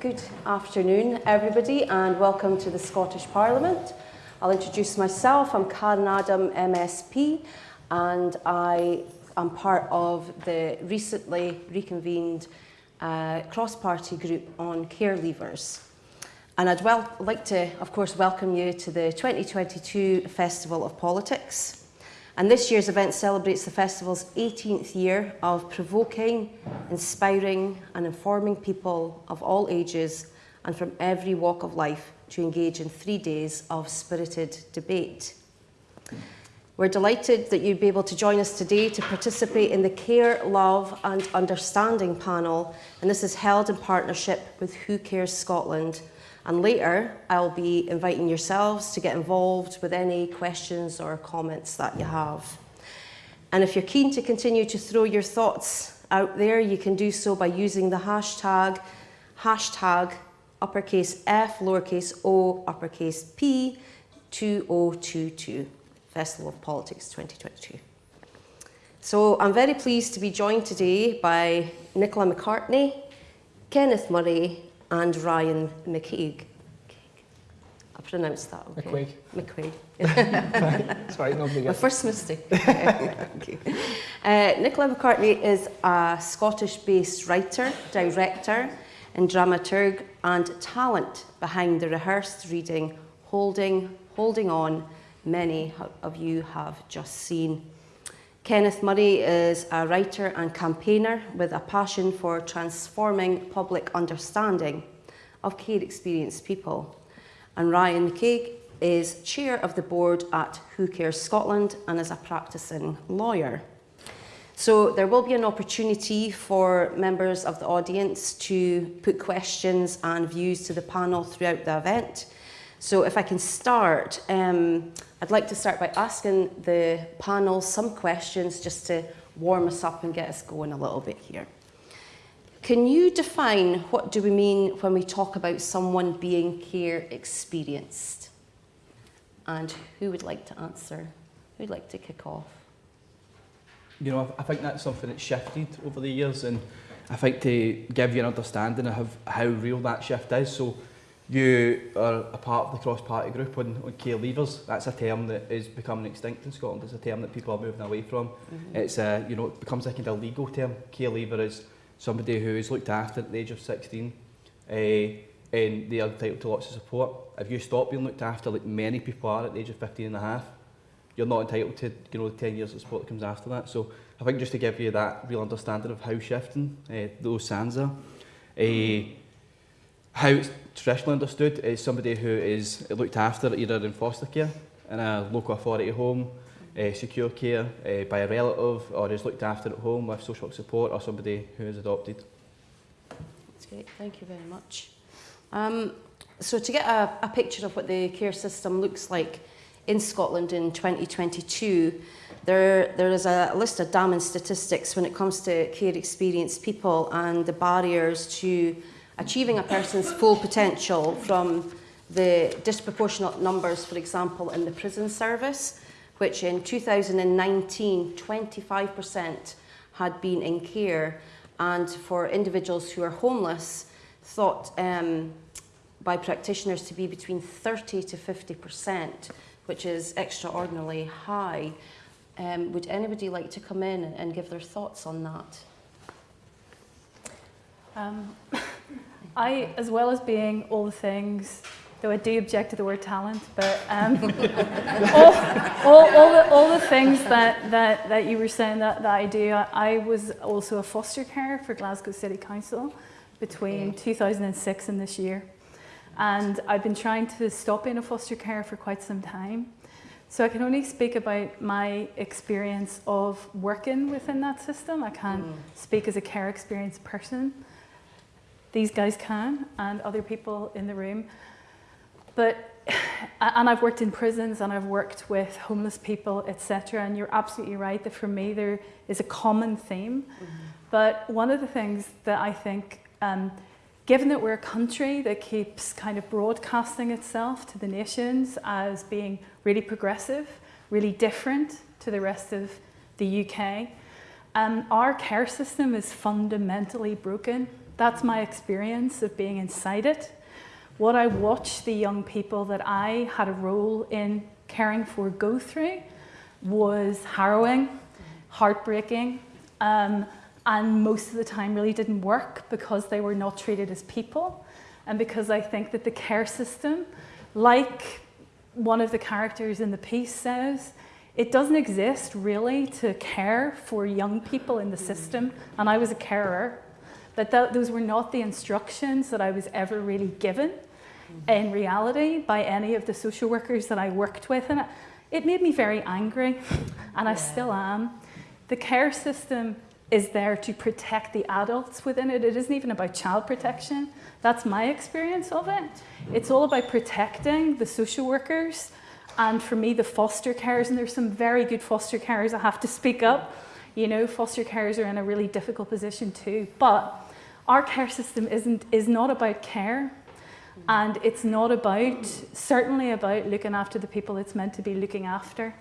good afternoon everybody and welcome to the Scottish Parliament. I'll introduce myself, I'm Karen Adam MSP and I am part of the recently reconvened uh, cross-party group on care leavers. And I'd well, like to, of course, welcome you to the 2022 Festival of Politics. And this year's event celebrates the festival's 18th year of provoking, inspiring and informing people of all ages and from every walk of life to engage in three days of spirited debate. We're delighted that you'd be able to join us today to participate in the Care, Love and Understanding panel, and this is held in partnership with Who Cares Scotland, and later, I'll be inviting yourselves to get involved with any questions or comments that you have. And if you're keen to continue to throw your thoughts out there, you can do so by using the hashtag, hashtag uppercase F, lowercase o, uppercase P, 2022, Festival of Politics 2022. So I'm very pleased to be joined today by Nicola McCartney, Kenneth Murray, and Ryan McCaig. I pronounced that okay. McQuaig. McQuaig. Sorry, My first mistake. okay. uh, Nicola McCartney is a Scottish-based writer, director, and dramaturg, and talent behind the rehearsed reading Holding, Holding On, many of you have just seen. Kenneth Murray is a writer and campaigner with a passion for transforming public understanding of care experienced people. And Ryan McCaig is chair of the board at Who Cares Scotland and is a practicing lawyer. So there will be an opportunity for members of the audience to put questions and views to the panel throughout the event. So if I can start, um, I'd like to start by asking the panel some questions just to warm us up and get us going a little bit here. Can you define what do we mean when we talk about someone being care experienced? And who would like to answer? Who'd like to kick off? You know, I think that's something that's shifted over the years and I think to give you an understanding of how real that shift is. So you are a part of the cross-party group on, on care leavers. That's a term that is becoming extinct in Scotland. It's a term that people are moving away from. Mm -hmm. It's a, you know, it becomes like a kind of legal term. Care leaver is somebody who is looked after at the age of 16 uh, and they are entitled to lots of support. If you stop being looked after, like many people are at the age of 15 and a half, you're not entitled to you know, the 10 years of support that comes after that. So I think just to give you that real understanding of how shifting uh, those sands are. Uh, how it's traditionally understood is somebody who is looked after either in foster care, in a local authority home, uh, secure care uh, by a relative, or is looked after at home with social support, or somebody who is adopted. That's great, thank you very much. Um, so to get a, a picture of what the care system looks like in Scotland in 2022, there, there is a list of damning statistics when it comes to care experienced people and the barriers to achieving a person's full potential from the disproportionate numbers, for example, in the prison service, which in 2019, 25% had been in care, and for individuals who are homeless, thought um, by practitioners to be between 30 to 50%, which is extraordinarily high. Um, would anybody like to come in and give their thoughts on that? Um, I, as well as being all the things, though I do object to the word talent, but um, all, all, all, the, all the things that, that, that you were saying that, that I do, I, I was also a foster carer for Glasgow City Council between 2006 and this year. And I've been trying to stop being a foster carer for quite some time. So I can only speak about my experience of working within that system. I can't mm. speak as a care experienced person these guys can and other people in the room. But, and I've worked in prisons and I've worked with homeless people, etc. And you're absolutely right that for me there is a common theme. Mm -hmm. But one of the things that I think, um, given that we're a country that keeps kind of broadcasting itself to the nations as being really progressive, really different to the rest of the UK, um, our care system is fundamentally broken That's my experience of being inside it. What I watched the young people that I had a role in caring for go through was harrowing, heartbreaking, um, and most of the time really didn't work because they were not treated as people. And because I think that the care system, like one of the characters in the piece says, it doesn't exist really to care for young people in the system. And I was a carer, but th those were not the instructions that I was ever really given in reality by any of the social workers that I worked with. And it, it made me very angry, and I still am. The care system is there to protect the adults within it. It isn't even about child protection. That's my experience of it. It's all about protecting the social workers and for me, the foster carers, and there's some very good foster carers, I have to speak up. You know, foster carers are in a really difficult position too. But our care system isn't, is not about care. And it's not about, certainly about looking after the people it's meant to be looking after.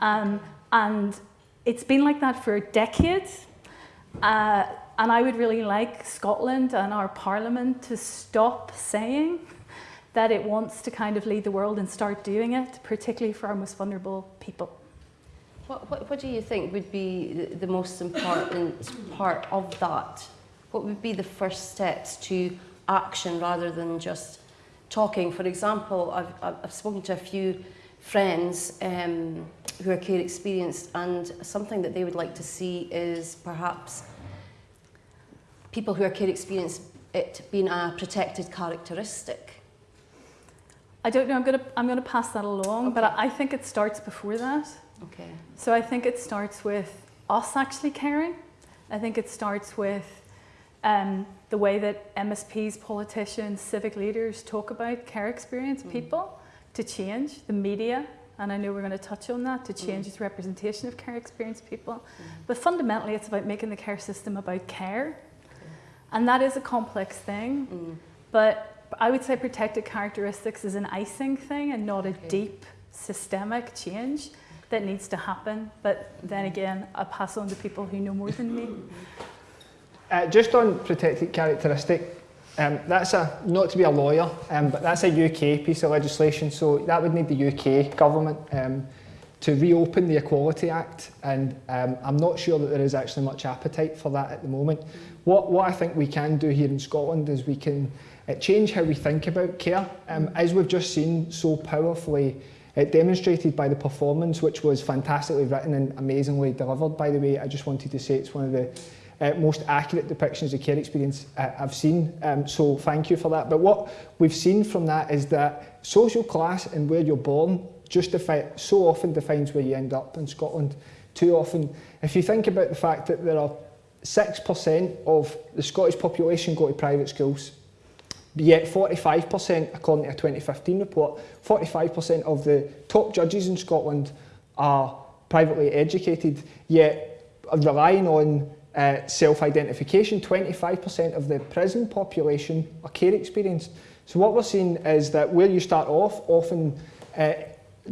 Um, and it's been like that for decades. Uh, and I would really like Scotland and our parliament to stop saying that it wants to kind of lead the world and start doing it, particularly for our most vulnerable people. What, what, what do you think would be the, the most important part of that? What would be the first steps to action rather than just talking? For example, I've, I've spoken to a few friends um, who are care experienced and something that they would like to see is perhaps people who are care experienced it being a protected characteristic I don't know, I'm going to, I'm going to pass that along, okay. but I think it starts before that. Okay. So I think it starts with us actually caring. I think it starts with um, the way that MSPs, politicians, civic leaders talk about care experience mm. people to change, the media, and I know we're going to touch on that, to change mm. its representation of care experience people. Mm. But fundamentally, it's about making the care system about care. And that is a complex thing. Mm. But I would say protected characteristics is an icing thing and not a deep systemic change that needs to happen. But then again, I pass on to people who know more than me. Uh, just on protected characteristic, um, that's a not to be a lawyer, um, but that's a UK piece of legislation. So that would need the UK government um, to reopen the Equality Act, and um, I'm not sure that there is actually much appetite for that at the moment. What what I think we can do here in Scotland is we can uh, change how we think about care. Um, as we've just seen so powerfully uh, demonstrated by the performance, which was fantastically written and amazingly delivered, by the way. I just wanted to say it's one of the uh, most accurate depictions of care experience uh, I've seen. Um, so thank you for that. But what we've seen from that is that social class and where you're born justify, so often defines where you end up in Scotland. Too often, if you think about the fact that there are 6% of the Scottish population go to private schools, Yet 45%, according to a 2015 report, 45% of the top judges in Scotland are privately educated, yet relying on uh, self-identification, 25% of the prison population are care experienced. So what we're seeing is that where you start off often uh,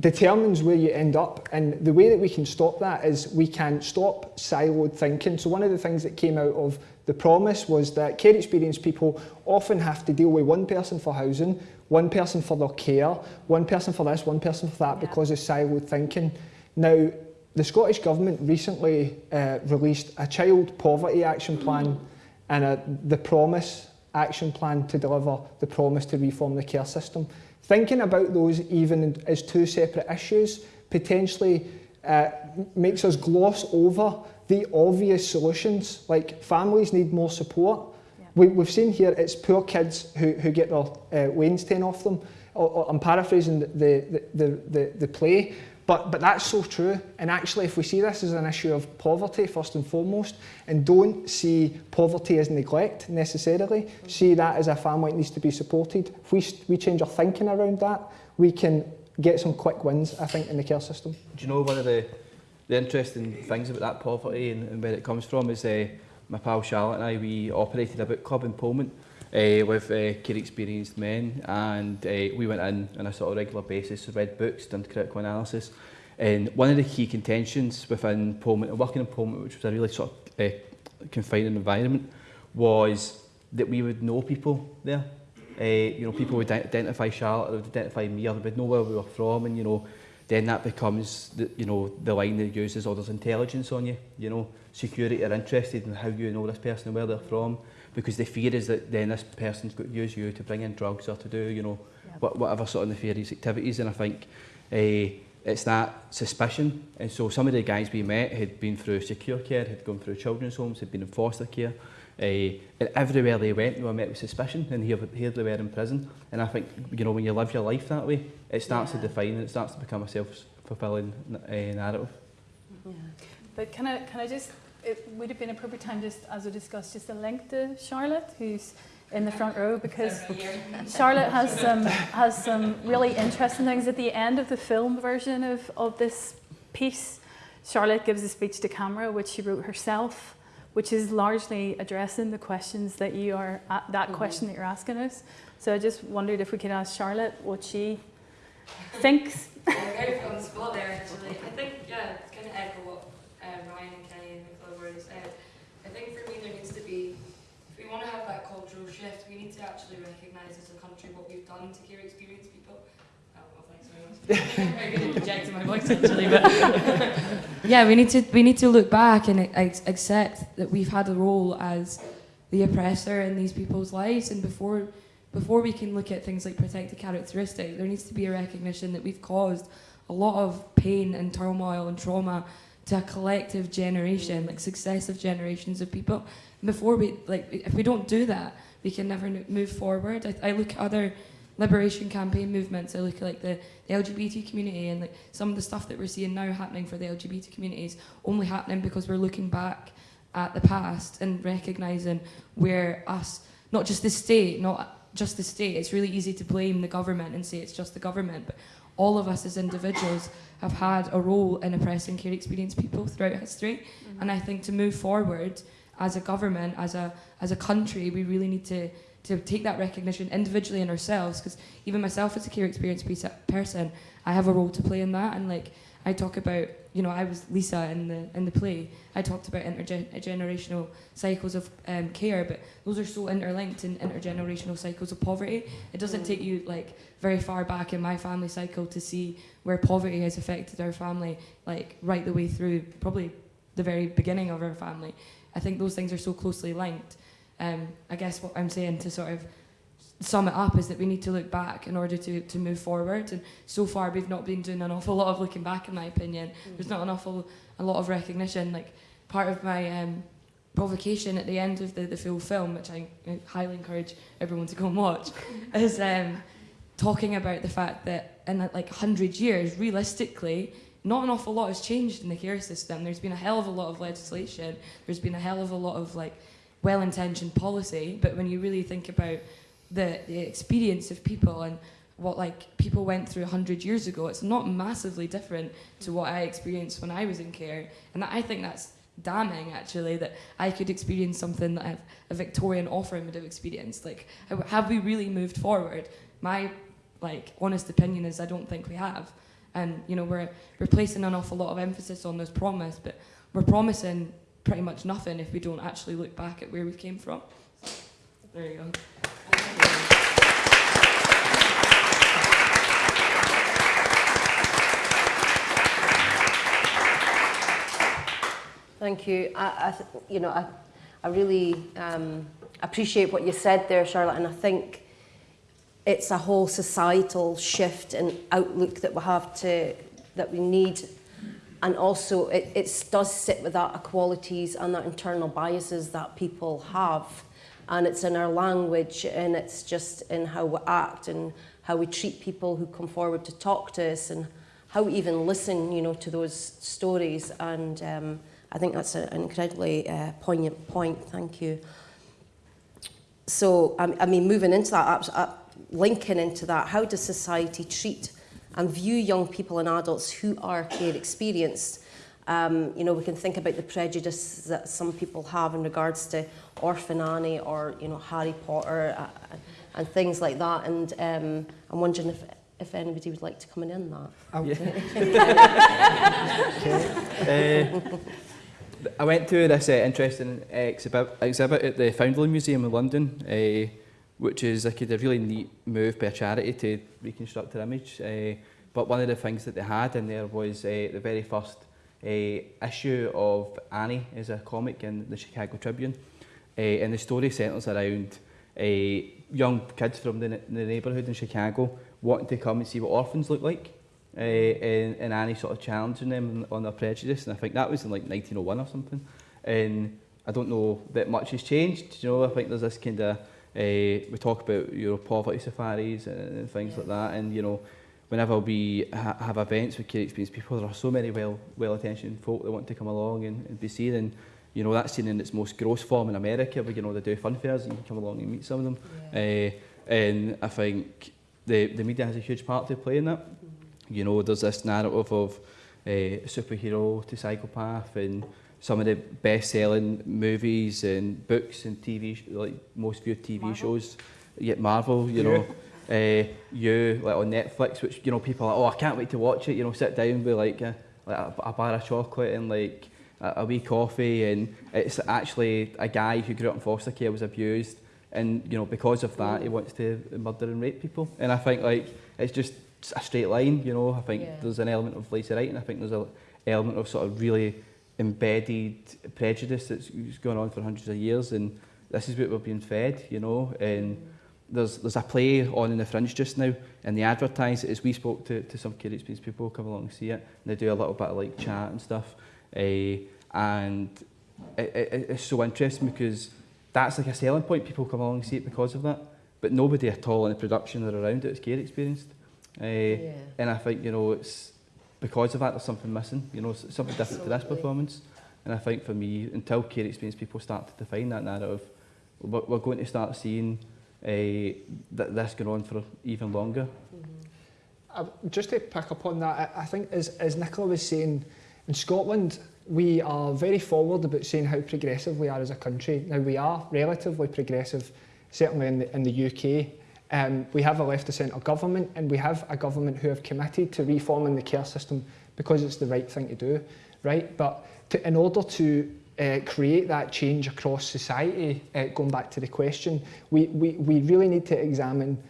determines where you end up and the way that we can stop that is we can stop siloed thinking. So one of the things that came out of the promise was that care experienced people often have to deal with one person for housing, one person for their care, one person for this, one person for that yeah. because of siloed thinking. Now, the Scottish Government recently uh, released a child poverty action plan and a, the promise action plan to deliver the promise to reform the care system. Thinking about those even as two separate issues potentially uh, makes us gloss over the obvious solutions, like families need more support. Yeah. We, we've seen here it's poor kids who, who get their uh, wains taken off them. Or, or I'm paraphrasing the, the, the, the, the play, but, but that's so true. And actually, if we see this as an issue of poverty first and foremost, and don't see poverty as neglect necessarily, see that as a family that needs to be supported, if we, we change our thinking around that, we can get some quick wins, I think, in the care system. Do you know one of the the interesting things about that poverty and, and where it comes from is uh, my pal Charlotte and I, we operated a book club in Polmont uh, with uh, care experienced men and uh, we went in on a sort of regular basis, read books, done critical analysis. And one of the key contentions within Polmont, working in Polmont which was a really sort of uh, confining environment was that we would know people there. Uh, you know, people would identify Charlotte, they would identify me, or they would know where we were from, and you know, then that becomes the, you know the line that use is oh there's intelligence on you, you know, security are interested in how you know this person and where they're from, because the fear is that then this person's going to use you to bring in drugs or to do you know Yeah. what, whatever sort of nefarious activities, and I think. Uh, it's that suspicion. And so some of the guys we met had been through secure care, had gone through children's homes, had been in foster care. Uh, and everywhere they went, they were met with suspicion, and here, here they were in prison. And I think, you know, when you live your life that way, it starts Yeah. to define and it starts to become a self-fulfilling uh, narrative. Yeah. But can I, can I just, it would have been a perfect time just, as we discussed, just to link to Charlotte, who's in the front row, because Charlotte has some, has some really interesting things at the end of the film version of, of this piece. Charlotte gives a speech to camera, which she wrote herself, which is largely addressing the questions that you are, a- that Mhm. question that you're asking us. So I just wondered if we could ask Charlotte what she thinks. Yeah, very on the spot there actually. I think, yeah, it's kind of echo what uh, Ryan and Kenny and Nicola were said. I think for me there needs to be, if we want to have that cultural shift, we need to actually recognise as a country what we've done to care experienced people. Oh, well, thanks very much. I'm very good at projecting my voice actually, but yeah, we need to we need to look back and accept that we've had a role as the oppressor in these people's lives, and before before we can look at things like protected characteristic, there needs to be a recognition that we've caused a lot of pain and turmoil and trauma to a collective generation, like successive generations of people. And before we, like, if we don't do that, we can never move forward. I, I look at other liberation campaign movements. I look at like the, the LGBT community and like some of the stuff that we're seeing now happening for the LGBT communities only happening because we're looking back at the past and recognizing where us, not just the state, not just the state. It's really easy to blame the government and say it's just the government, but all of us as individuals have had a role in oppressing care experienced people throughout history. Mm-hmm. And I think to move forward as a government, as a as a country, we really need to to take that recognition individually in ourselves. Because even myself as a care experienced person, I have a role to play in that. And like I talk about, you know, I was Lisa in the in the play. I talked about intergenerational cycles of um, care, but those are so interlinked in intergenerational cycles of poverty. It doesn't take you like very far back in my family cycle to see where poverty has affected our family, like right the way through probably the very beginning of our family. I think those things are so closely linked. Um, I guess what I'm saying to sort of sum it up is that we need to look back in order to, to move forward. And so far, we've not been doing an awful lot of looking back, in my opinion. There's not an awful a lot of recognition. Like part of my um, provocation at the end of the, the full film, which I, I highly encourage everyone to go and watch, is um, talking about the fact that in like 100 years, realistically, not an awful lot has changed in the care system. There's been a hell of a lot of legislation. There's been a hell of a lot of like well-intentioned policy. But when you really think about the, the experience of people and what like people went through 100 years ago, it's not massively different to what I experienced when I was in care. And I think that's damning actually that I could experience something that I've, a Victorian orphan would have experienced. Like, have we really moved forward? My like honest opinion is I don't think we have. And you know we're we're placing an awful lot of emphasis on this promise, but we're promising pretty much nothing if we don't actually look back at where we came from. There you go. Thank you. I, I you know, I, I really um, appreciate what you said there, Charlotte, and I think it's a whole societal shift and outlook that we have to that we need, and also it, it does sit with that equalities and that internal biases that people have, and it's in our language and it's just in how we act and how we treat people who come forward to talk to us and how we even listen, you know, to those stories and. Um, I think that's an incredibly uh, poignant point. Thank you. So, I, I mean, moving into that, uh, linking into that, how does society treat and view young people and adults who are care experienced? Um, you know, we can think about the prejudice that some people have in regards to Orphan Annie or, you know, Harry Potter uh, and things like that. And um, I'm wondering if, if anybody would like to come in on that. I'll- Uh, I went to this uh, interesting uh, exhibit, exhibit at the Foundling Museum in London, uh, which is like a really neat move by a charity to reconstruct her image. Uh, but one of the things that they had in there was uh, the very first uh, issue of Annie as a comic in the Chicago Tribune. Uh, and the story centres around uh, young kids from the, the neighbourhood in Chicago wanting to come and see what orphans look like. Uh, and, and Annie sort of challenging them on their prejudice. And I think that was in like 1901 or something. And I don't know that much has changed. You know, I think there's this kind of, uh, we talk about you know, poverty safaris and, and things yeah. like that. And, you know, whenever we ha have events with care experienced people, there are so many well well attention folk that want to come along and, and be seen. And you know that's seen in its most gross form in America, where you know they do fun fairs and you can come along and meet some of them. Yeah. Uh, and I think the the media has a huge part to play in that. Mm -hmm. You know, there's this narrative of uh, superhero to psychopath and some of the best-selling movies and books and TV, like most viewed TV Marvel. shows. Yet Marvel, you yeah. know, uh, you like on Netflix, which you know people are like, oh, I can't wait to watch it. You know, sit down with like a, like a, a bar of chocolate and like a, a wee coffee, and it's actually a guy who grew up in foster care was abused, and you know because of that he wants to murder and rape people. And I think like it's just a straight line. You know, I think yeah. there's an element of lazy writing. I think there's an element of sort of really embedded prejudice that's going on for hundreds of years, and this is what we're being fed. You know, and. There's there's a play on in the Fringe just now, and they advertise it as we spoke to, to some care experience people come along and see it, and they do a little bit of like chat and stuff, uh, and it, it, it's so interesting because that's like a selling point. People come along and see it because of that, but nobody at all in the production or around it is care experienced, uh, yeah. and I think you know it's because of that there's something missing. You know, something different Absolutely. to this performance, and I think for me, until care experience people start to define that narrative, we're, we're going to start seeing uh, th this going on for even longer. Mm -hmm. uh, just to pick up on that, I, I think as, as Nicola was saying, in Scotland, we are very forward about saying how progressive we are as a country. Now, we are relatively progressive, certainly in the, in the UK. Um, we have a left of centre government and we have a government who have committed to reforming the care system because it's the right thing to do, right? But to, in order to uh, create that change across society, uh, going back to the question, we, we, we really need to examine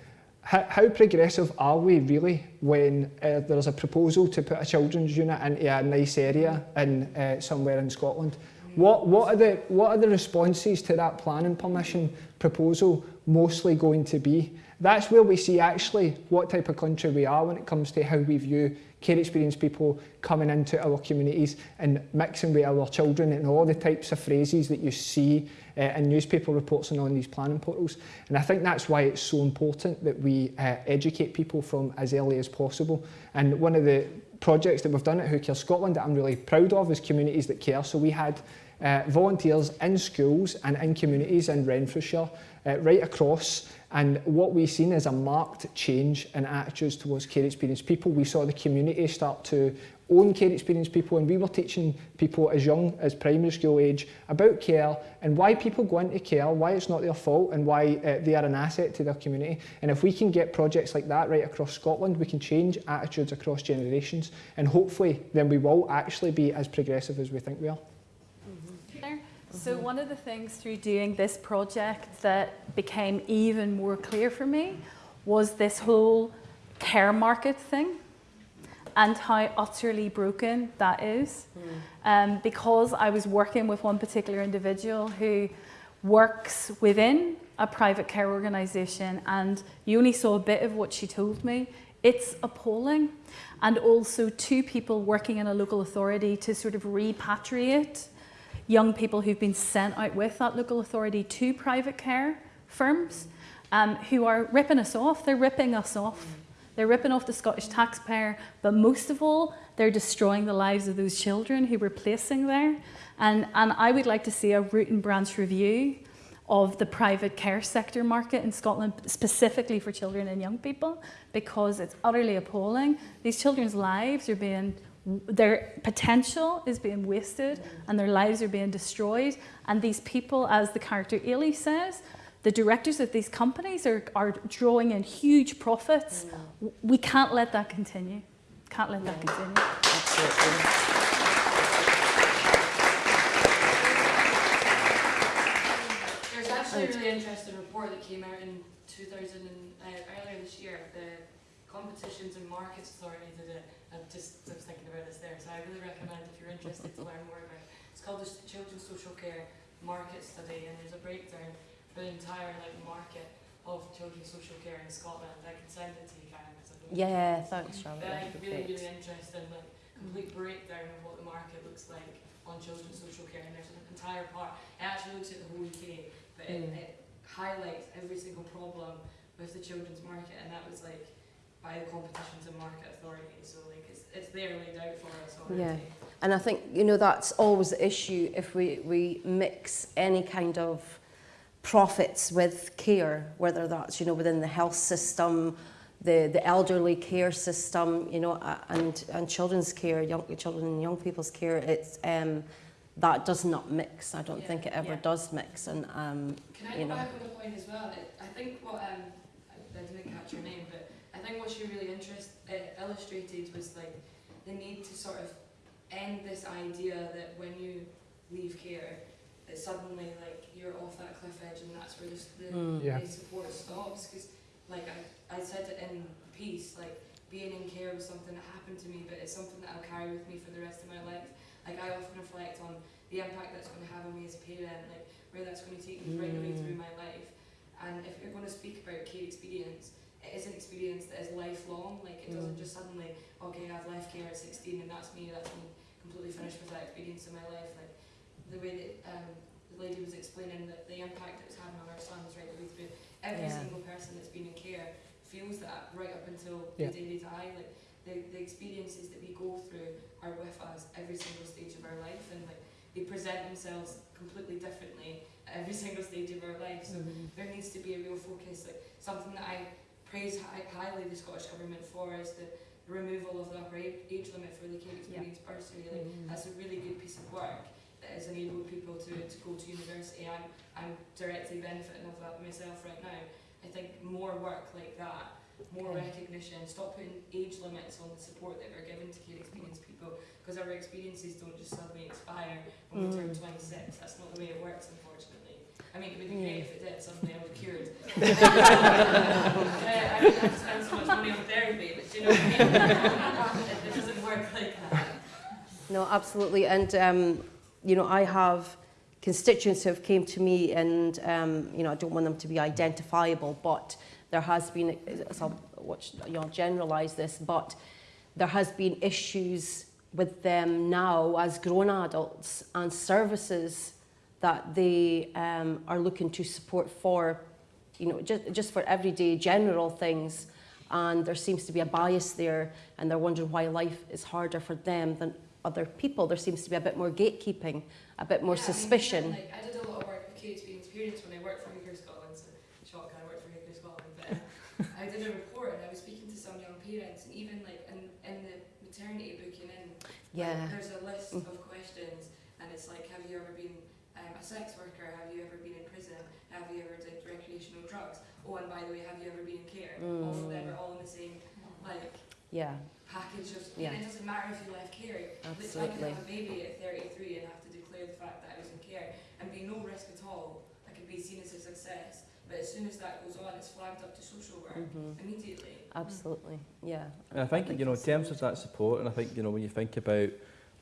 how, how progressive are we really when uh, there's a proposal to put a children's unit into a nice area in uh, somewhere in Scotland? What, what, are the, what are the responses to that planning permission proposal mostly going to be? That's where we see actually what type of country we are when it comes to how we view care experienced people coming into our communities and mixing with our children and all the types of phrases that you see uh, in newspaper reports and on these planning portals. And I think that's why it's so important that we uh, educate people from as early as possible. And one of the projects that we've done at Who Cares Scotland that I'm really proud of is Communities That Care. So we had uh, volunteers in schools and in communities in Renfrewshire uh, right across and what we've seen is a marked change in attitudes towards care experienced people. We saw the community start to own care experienced people and we were teaching people as young as primary school age about care and why people go into care, why it's not their fault and why uh, they are an asset to their community. And if we can get projects like that right across Scotland, we can change attitudes across generations and hopefully then we will actually be as progressive as we think we are. So one of the things through doing this project that became even more clear for me was this whole care market thing and how utterly broken that is. Mm. Um, because I was working with one particular individual who works within a private care organisation and you only saw a bit of what she told me. It's appalling. And also two people working in a local authority to sort of repatriate young people who've been sent out with that local authority to private care firms um, who are ripping us off. They're ripping us off. They're ripping off the Scottish taxpayer, but most of all, they're destroying the lives of those children who we're placing there. And, and I would like to see a root and branch review of the private care sector market in Scotland, specifically for children and young people, because it's utterly appalling. These children's lives are being their potential is being wasted mm. and their lives are being destroyed. And these people, as the character Ailey says, the directors of these companies are, are drawing in huge profits. Mm. Yeah. We can't let that continue. Can't let yeah. that continue. Absolutely. There's actually a really interesting report that came out in 2000 and, uh, earlier this year. The Competitions and Markets Authority did it I just I was thinking about this there, so I really recommend if you're interested to learn more about it. It's called the Children's Social Care Market Study, and there's a breakdown for the entire like market of children's social care in Scotland. I can send it to you, Karen, I. Yeah, thanks, But Charlotte. That'd really, great. really interesting, like complete breakdown of what the market looks like on children's social care, and there's an entire part. It actually looks at the whole UK, but it, Mm. it highlights every single problem with the children's market, and that was like by the Competitions and Market Authority. So like it's it's there laid out for us already. Yeah. And I think, you know, that's always the issue if we, we mix any kind of profits with care, whether that's, you know, within the health system, the, the elderly care system, you know, and, and children's care, young children and young people's care, it's, um, that does not mix. I don't Yeah. think it ever Yeah. does mix. And, um, Can I you go know. back on the point as well? It, I think what um, I, didn't catch your name, but think what she really interest, uh, illustrated was like the need to sort of end this idea that when you leave care, that suddenly like you're off that cliff edge and that's where the, the, mm, Yeah. the support stops. Because like I, I said it in the piece, like being in care was something that happened to me, but it's something that I'll carry with me for the rest of my life. Like I often reflect on the impact that's going to have on me as a parent, like where that's going to take me right the way through my life. And if you're going to speak about care experience, it is an experience that is lifelong. Like it doesn't Mm. just suddenly, okay, I've left care at 16 and that's me, that's me completely finished with that experience in my life. Like the way that um, the lady was explaining that the impact it was having on our sons right the way through. Every Yeah. single person that's been in care feels that right up until Yeah. the day they die. Like the, the experiences that we go through are with us every single stage of our life and like they present themselves completely differently at every single stage of our life. So mm, there needs to be a real focus. Like something that I praise hi- highly the Scottish Government for is the removal of the upper age limit for the care experience bursary. Like mm. that's a really good piece of work that has enabled people to, to go to university. I'm, I'm directly benefiting of that myself right now. I think more work like that, more Okay. recognition, stop putting age limits on the support that we're giving to care experienced people because our experiences don't just suddenly expire when we turn Mm. 26. That's not the way it works, unfortunately. I mean, it would be great if it did, suddenly I was cured. I have to spend so much money on therapy, but you know what I mean? it, doesn't work like that. No, absolutely. And, um, you know, I have constituents who have came to me and, um, you know, I don't want them to be identifiable, but there has been, so I'll watch, you know, generalise this, but there has been issues with them now as grown adults and services that they um, are looking to support for, you know, just, just for everyday general things. And there seems to be a bias there, and they're wondering why life is harder for them than other people. There seems to be a bit more gatekeeping, a bit more Yeah, I mean, suspicion. like, I did a lot of work with care experience parents when I worked for Who Cares Scotland, so shock I worked for Who Cares Scotland, but um, I did a report and I was speaking to some young parents and even like in, in the maternity booking in, like, there's a list Mm. of questions and it's like, have you ever been um, a sex worker? Have you ever been in prison? Have you ever drugs? Oh, and by the way, have you ever been in care? All of them are all in the same like Yeah, package of. Yeah. It doesn't matter if you left care. Like, I absolutely. have a baby at 33 and have to declare the fact that I was in care and be no risk at all. I could be seen as a success. But as soon as that goes on, it's flagged up to social work Mhm. immediately. Absolutely, yeah. And I think, you know, in terms of that support, and I think, you know, when you think about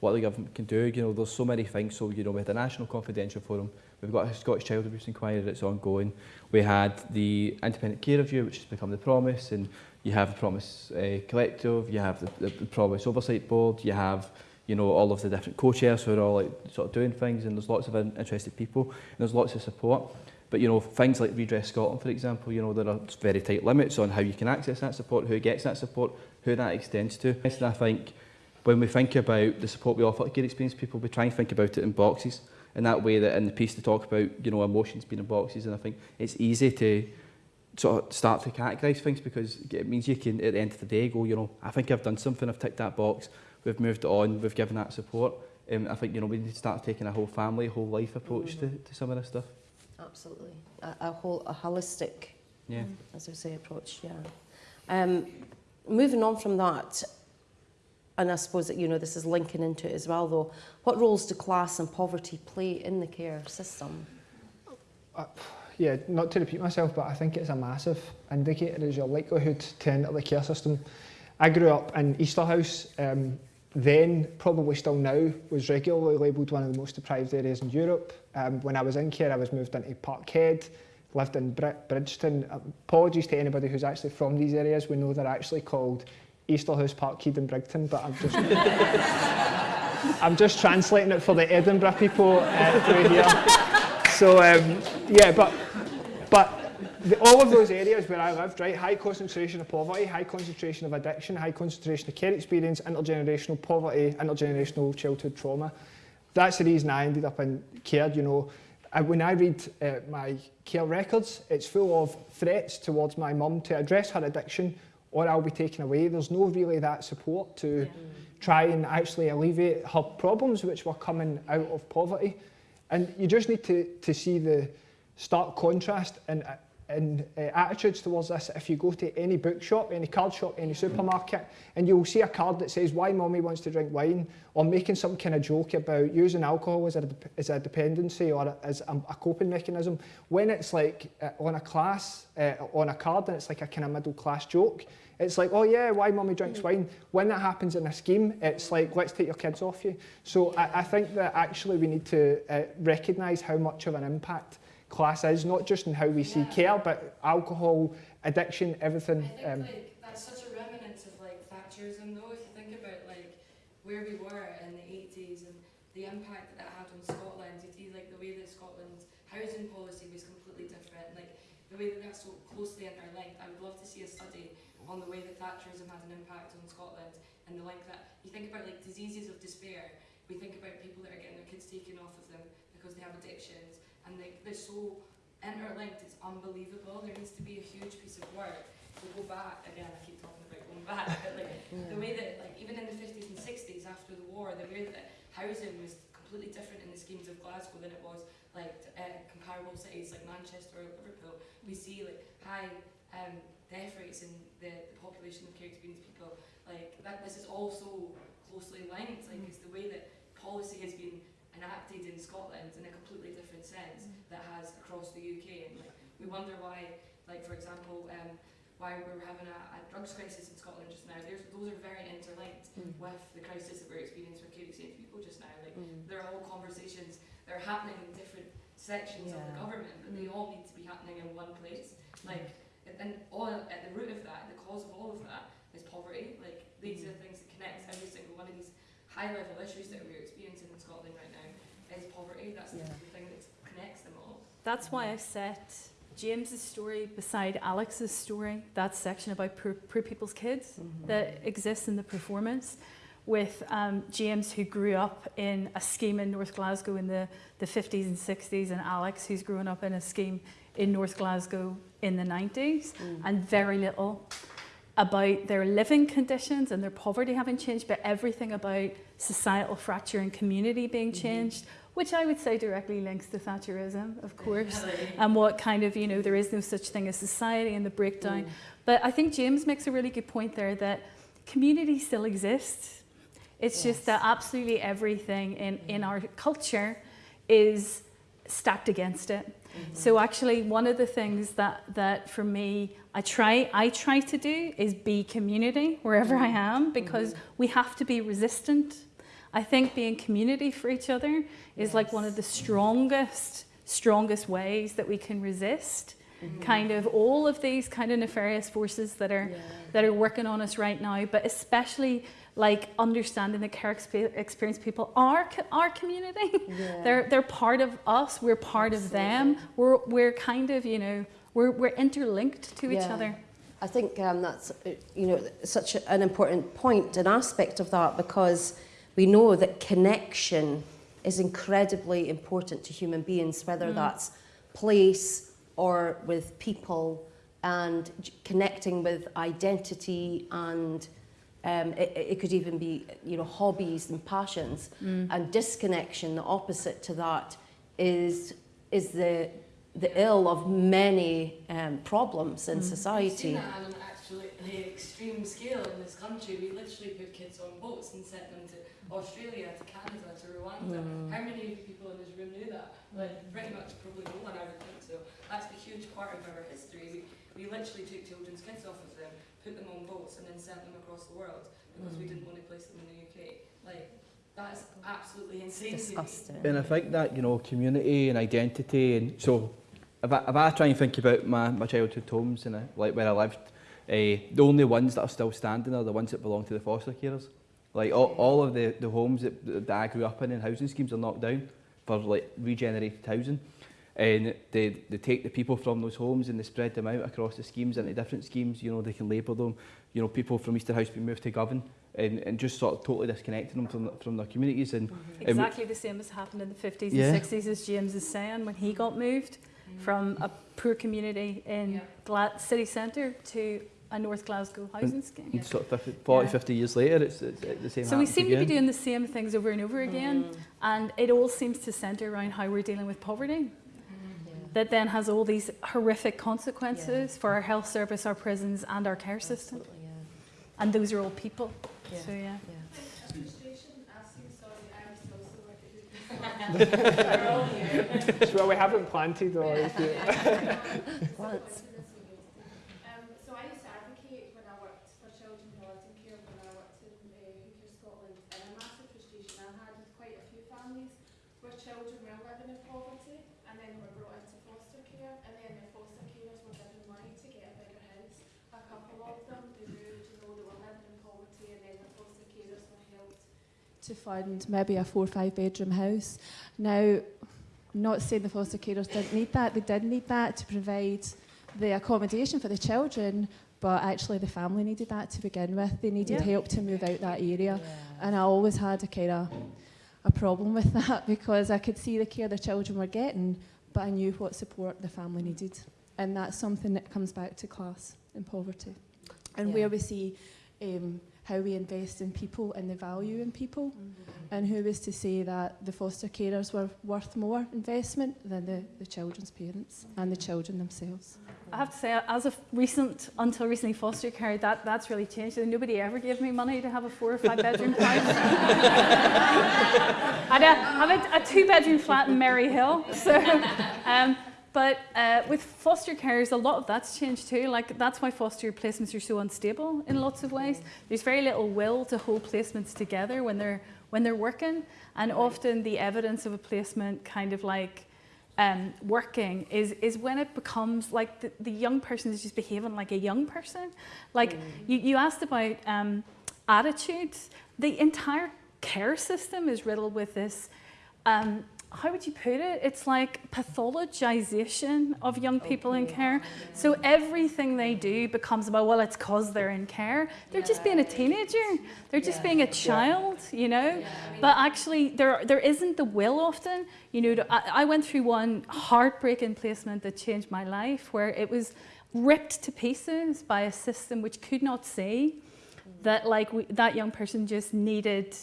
what the government can do, you know, there's so many things. So, you know, we had a National Confidential Forum, we've got a Scottish Child Abuse Inquiry that's ongoing. We had the Independent Care Review, which has become the Promise, and you have the Promise uh, Collective, you have the, the, the Promise Oversight Board, you have, you know, all of the different co-chairs who are all like, sort of doing things, and there's lots of interested people, and there's lots of support. But you know, things like Redress Scotland, for example, you know, there are very tight limits on how you can access that support, who gets that support, who that extends to. And I think when we think about the support we offer to care experienced people, we try and think about it in boxes. In that way that in the piece to talk about, you know, emotions being in boxes, and I think it's easy to sort of start to categorise things because it means you can, at the end of the day, go, you know, I think I've done something, I've ticked that box, we've moved on, we've given that support. Um, I think, you know, we need to start taking a whole family, whole life approach to, to some of this stuff. Absolutely. A, a whole, a holistic Yeah. as I say, approach, yeah. Um, moving on from that, and I suppose that, you know, this is linking into it as well, though, what roles do class and poverty play in the care system? yeah, not to repeat myself, but I think it's a massive indicator is your likelihood to enter the care system. I grew up in Easterhouse, um, then, probably still now, was regularly labelled one of the most deprived areas in Europe. Um, when I was in care, I was moved into Parkhead, lived in Br Bridgeton. Apologies to anybody who's actually from these areas. We know they're actually called Easterhouse, Parkhead and Brigton, but I'm just... I'm just translating it for the Edinburgh people uh, through here. So um, yeah, but but the, all of those areas where I lived, right, high concentration of poverty, high concentration of addiction, high concentration of care experience, intergenerational poverty, intergenerational childhood trauma. That's the reason I ended up in care, you know. And when I read uh, my care records, it's full of threats towards my mum to address her addiction or I'll be taken away. There's no really that support to yeah. try and actually alleviate her problems which were coming out of poverty. And you just need to, to see the stark contrast in in uh, attitudes towards this if you go to any bookshop, any card shop, any supermarket, and you'll see a card that says why mommy wants to drink wine, or making some kind of joke about using alcohol as a, as a dependency or as a, a coping mechanism. When it's like uh, on a class, uh, on a card, and it's like a kind of middle class joke, it's like, oh yeah, why mommy drinks wine? When that happens in a scheme, it's like, let's take your kids off you. So I, I think that actually we need to uh, recognise how much of an impact class is, not just in how we see care, but alcohol, addiction, everything. I think um, like, that's such a remnant of like Thatcherism though, if you think about like where we were in the 80s and the impact that that had on Scotland, you see like the way that Scotland's housing policy was completely different, like the way that that's so closely interlinked. I would love to see a study on the way that Thatcherism had an impact on Scotland and the link that, you think about like diseases of despair, we think about people that are getting their kids taken off of them because they have addictions and they, they're so interlinked, it's unbelievable. There needs to be a huge piece of work to go back, again I keep talking about going back, but like yeah. the way that like even in the 50s and 60s after the war, the way that housing was completely different in the schemes of Glasgow than it was like uh, comparable cities like Manchester or Liverpool. We see like high um, death rates in the, the population of care experienced people. Like that, this is also closely linked. Like it's the way that policy has been enacted in Scotland in a completely different sense mm. that has across the UK. And like, we wonder why, like for example, um, why we're having a, a drugs crisis in Scotland just now. There's, those are very interlinked mm. with the crisis that we're experiencing with care people just now. Like mm. they're all conversations that are happening in different sections yeah. of the government, but they mm. all need to be happening in one place. Mm. Like and all at the root of that, the cause of all of that is poverty. Like these are the things that connect every single one of these high level issues that we're experiencing in Scotland right now is poverty. That's yeah. the thing that connects them all. That's why I set James's story beside Alex's story, that section about poor, poor people's kids mm -hmm. that exists in the performance with um, James who grew up in a scheme in North Glasgow in the, the 50s and 60s and Alex who's grown up in a scheme in North Glasgow in the 90s mm. and very little about their living conditions and their poverty having changed, but everything about societal fracture and community being mm-hmm. changed, mm -hmm. which I would say directly links to Thatcherism, of course, and what kind of, you know, there is no such thing as society and the breakdown. Mm. But I think James makes a really good point there that community still exists. It's yes. just that absolutely everything in, in our culture is stacked against it. -hmm. So actually one of the things that, that for me, I try, I try to do is be community wherever I am mm-hmm. because mm -hmm. we have to be resistant. I think being community for each other is yes. like one of the strongest, strongest ways that we can resist Mm -hmm. kind of all of these kind of nefarious forces that are yeah. that are working on us right now but especially like understanding the care experience people are our community. Yeah. they're they're part of us. We're part Absolutely. of them. We're we're kind of you know we're we're interlinked to yeah. each other. I think um, that's uh, you know such an important point and aspect of that because we know that connection is incredibly important to human beings, whether mm. that's place or with people and connecting with identity and um, it, it could even be, you know, hobbies and passions. Mm. And disconnection, the opposite to that, is is the the ill of many um, problems in mm. society. I've seen that, actually the extreme scale in this country. We literally put kids on boats and sent them to Australia, to Canada, to Rwanda. Mm. How many of you people in this room knew that? Like pretty much probably no one I would think so. That's a huge part of our history. We, we literally took children's kids off of them, put them on boats and then sent them across the world because we didn't want to place them in the UK. Like that's absolutely insane. Disgusting. And I think that, you know, community and identity and so if I, if I try and think about my, my childhood homes and uh, like where I lived, uh, the only ones that are still standing are the ones that belong to the foster carers. Like all, all of the, the homes that, that I grew up in and housing schemes are knocked down for like regenerated housing. And they, they take the people from those homes and they spread them out across the schemes into different schemes. You know, they can label them. You know, people from Easterhouse being moved to Govan and, and just sort of totally disconnecting them from, from their communities. And Mm-hmm. Exactly the same as happened in the 50s Yeah. and 60s, as James is saying, when he got moved from a poor community in Yeah. Gla- city centre to a North Glasgow housing scheme. And sort of 50, 40, Yeah. 50 years later, it's, it's, it's the same So we happens seem to be doing the same things over and over again, Mm. and it all seems to centre around how we're dealing with poverty. That then has all these horrific consequences for our health service, our prisons, and our care system. Absolutely, yeah. And those are all people. Yeah. So yeah. well, we haven't planted or. Once. Um, so I used to advocate when I worked for children in Northern Care when I worked in uh, Who Cares, Scotland, and a massive frustration I had with quite a few families where children were living in poverty and then were brought into foster care, and then the foster carers were given money to get a bigger house. A couple of them, they moved, you know, they were living in poverty, and then the foster carers were helped to fund maybe a four or five bedroom house. Now, not saying the foster carers didn't need that, they did need that to provide the accommodation for the children, but actually the family needed that to begin with. They needed Yeah. help to move out that area. And I always had a kind of a problem with that because I could see the care the children were getting, but I knew what support the family needed. And that's something that comes back to class and poverty. And Yeah. where we see um, how we invest in people and the value in people. And who was to say that the foster carers were worth more investment than the, the children's parents and the children themselves? I have to say, as of recent, until recently, foster care, that, that's really changed. Nobody ever gave me money to have a four or five bedroom house. I had a, I had a, a two bedroom flat in Maryhill. So, um, but uh, with foster carers, a lot of that's changed too. Like that's why foster placements are so unstable in lots of ways. There's very little will to hold placements together when they're when they're working, and often the evidence of a placement kind of like um, working is, is when it becomes like the, the young person is just behaving like a young person. Like you, you asked about um, attitudes. The entire care system is riddled with this. Um, how would you put it? It's like pathologization of young people in care. So everything they do becomes about, well, it's because they're in care. They're just being a teenager. They're just being a child, you know? But actually, there, there isn't the will often. You know, to, I, I went through one heartbreaking placement that changed my life where it was ripped to pieces by a system which could not see mm. that like we, that young person just needed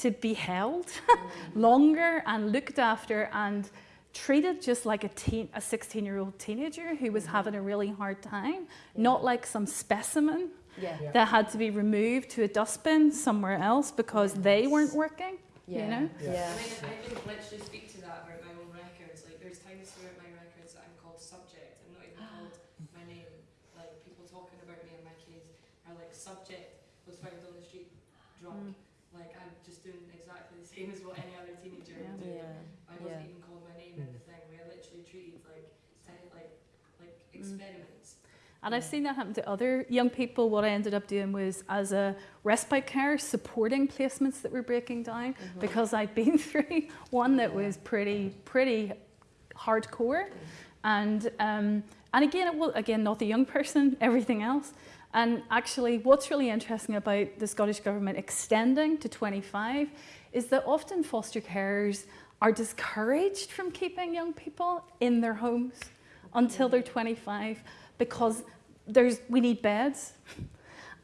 to be held longer and looked after and treated just like a teen, a 16 year old teenager who was mm-hmm. having a really hard time, not like some specimen Yeah. Yeah. that had to be removed to a dustbin somewhere else because they weren't working. Yeah. You know? Yeah. I mean, I can literally speak to that about my own records. Like, there's times throughout my records that I'm called subject. I'm not even called my name. Like, people talking about me in my case are like, subject was found on the street drunk. Like, I'm just doing exactly the same as what any other teenager would do. Yeah. I wasn't Yeah. even called my name in the thing. We are literally treated like, ti- like, like experiments. And I've seen that happen to other young people. What I ended up doing was, as a respite care, supporting placements that were breaking down because I'd been through one that was pretty, pretty hardcore. And, um, and again, it was, again, not the young person, everything else. And actually, what's really interesting about the Scottish Government extending to 25 is that often foster carers are discouraged from keeping young people in their homes until they're 25 because there's, we need beds.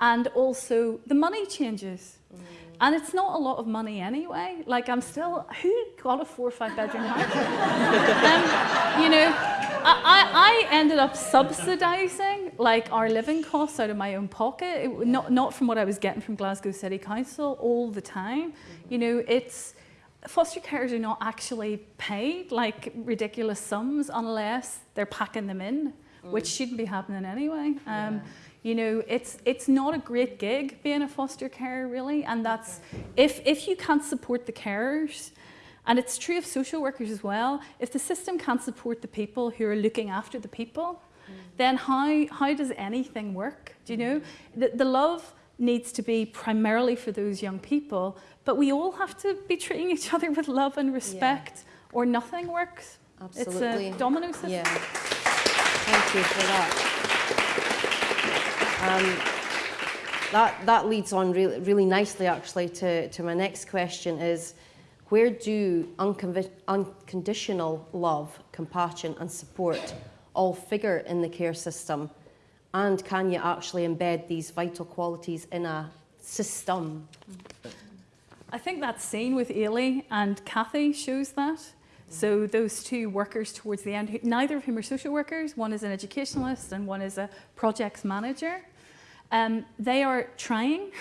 And also the money changes. And it's not a lot of money anyway. Like I'm still, who got a four or five bedroom house? um, you know, I, I ended up subsidising like our living costs out of my own pocket, it, not, not from what I was getting from Glasgow City Council all the time. You know, it's foster carers are not actually paid like ridiculous sums unless they're packing them in, which mm. shouldn't be happening anyway. Um, You know, it's it's not a great gig being a foster carer really, and that's if if you can't support the carers, and it's true of social workers as well. If the system can't support the people who are looking after the people, mm. then how, how does anything work? Do you know? Mm. The, the love needs to be primarily for those young people, but we all have to be treating each other with love and respect, or nothing works. Absolutely. It's a domino system. Yeah. Thank you for that. Um, that, that leads on really, really nicely, actually, to, to my next question is, where do unconditional love, compassion and support all figure in the care system? And can you actually embed these vital qualities in a system? I think that scene with Ailey and Kathy shows that. So those two workers towards the end, neither of whom are social workers, one is an educationalist and one is a projects manager. Um, they are trying,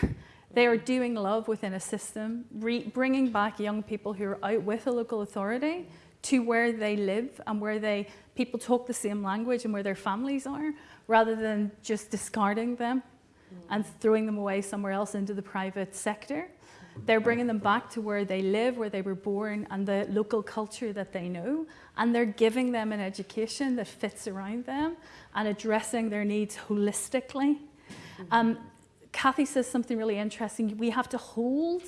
they are doing love within a system, bringing back young people who are out with a local authority to where they live and where they people talk the same language and where their families are, rather than just discarding them and throwing them away somewhere else into the private sector. They're bringing them back to where they live, where they were born, and the local culture that they know. And they're giving them an education that fits around them and addressing their needs holistically. Um, Kathy says something really interesting. We have to hold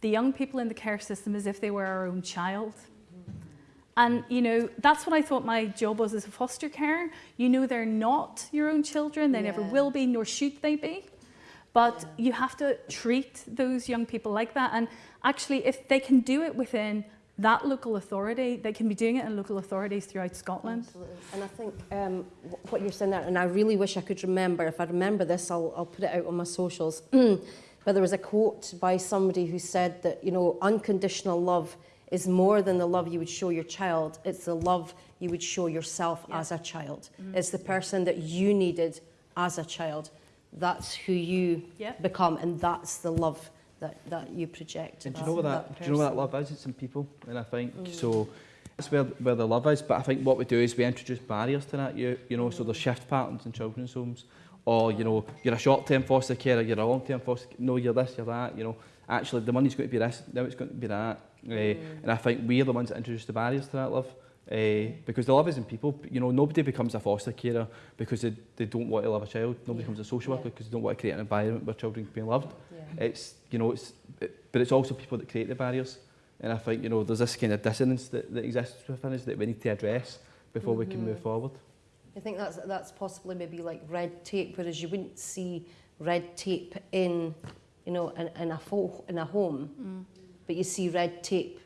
the young people in the care system as if they were our own child. And you know, that's what I thought my job was as a foster carer. You know they're not your own children, they never will be, nor should they be. But you have to treat those young people like that. And actually, if they can do it within that local authority, they can be doing it in local authorities throughout Scotland. Absolutely. And I think um, what you're saying there, and I really wish I could remember, if I remember this, I'll, I'll put it out on my socials. but there was a quote by somebody who said that, you know, unconditional love is more than the love you would show your child, it's the love you would show yourself Yeah. as a child. Mm-hmm. It's the person that you needed as a child. That's who you Yeah. become, and that's the love that, that you project. And do you know what that, do you know what that love is? It's in people, and I think mm. so. That's where where the love is. But I think what we do is we introduce barriers to that. You you know, so mm. there's shift patterns in children's homes, or you know, you're a short-term foster carer, you're a long-term foster. No, you're this, you're that. You know, actually the money's going to be this, now it's going to be that. Eh, and I think we're the ones that introduce the barriers to that love. Uh, because the love is in people. You know, nobody becomes a foster carer because they, they don't want to love a child. Nobody becomes a social worker Yeah. because they don't want to create an environment where children can be loved. Yeah. It's you know it's it, but it's also people that create the barriers and I think you know there's this kind of dissonance that, that exists within us that we need to address before we can move forward. I think that's that's possibly maybe like red tape, whereas you wouldn't see red tape in, you know, in, in a fo- in a home, but you see red tape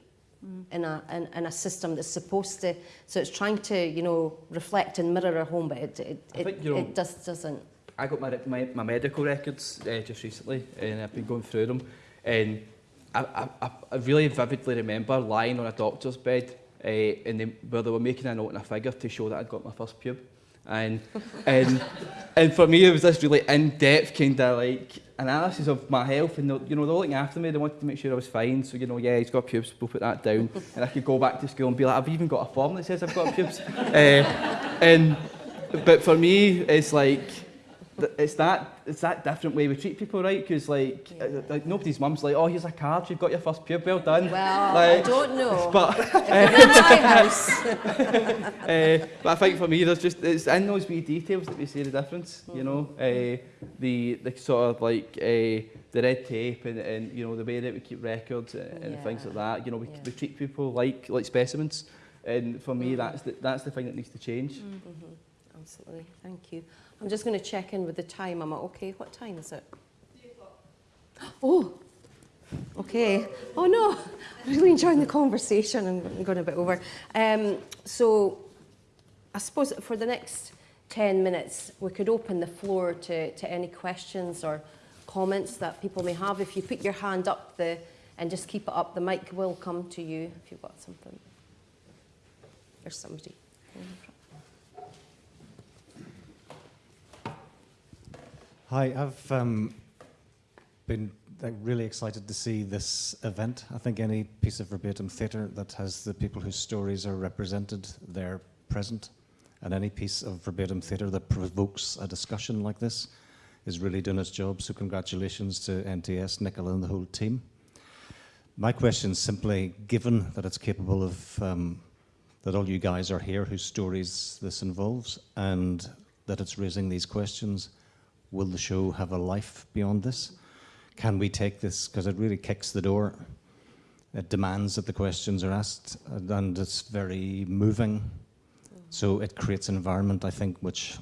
in a in, in a system that's supposed to. So it's trying to you know reflect and mirror a home, but it it, it, you know- it just doesn't. I got my, my, my medical records uh, just recently and I've been going through them and I, I, I- really vividly remember lying on a doctor's bed uh, and they, where they were making a note and a figure to show that I'd got my first pube. And, and, and for me it was this really in-depth kind of like analysis of my health and you know, they were looking after me, they wanted to make sure I was fine. So, you know, yeah, he's got pubes, we'll put that down. and I could go back to school and be like, I've even got a form that says I've got pubes. uh, and, but for me, it's like, it's that it's that different way we treat people, right? Because like, uh, like nobody's mum's like, oh, here's a card, you've got your first pube, well done. Well, Like, I don't know. But If you're in my house, uh, but I think for me, there's just it's in those wee details that we see the difference. You know, uh, the the sort of like uh, the red tape and, and you know the way that we keep records and, and things like that. You know, we, Yeah. we treat people like like specimens, and for me, Mhm. that's the, that's the thing that needs to change. Mhm, Absolutely, thank you. I'm just going to check in with the time. I'm I okay? What time is it? Oh, okay. Oh no, I'm really enjoying the conversation and I'm going a bit over. Um, so, I suppose for the next 10 minutes, we could open the floor to, to any questions or comments that people may have. If you put your hand up the, and just keep it up, the mic will come to you if you've got something. There's somebody. Hi, I've um, been like, really excited to see this event. I think any piece of verbatim theatre that has the people whose stories are represented there present, and any piece of verbatim theatre that provokes a discussion like this is really doing its job. So congratulations to NTS, Nicola and the whole team. My question is simply, given that it's capable of, um, that all you guys are here whose stories this involves, and that it's raising these questions, will the show have a life beyond this? Can we take this, because it really kicks the door, it demands that the questions are asked, and it's very moving. So it creates an environment, I think, which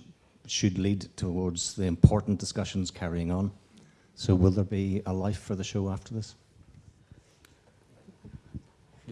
should lead towards the important discussions carrying on. So will there be a life for the show after this?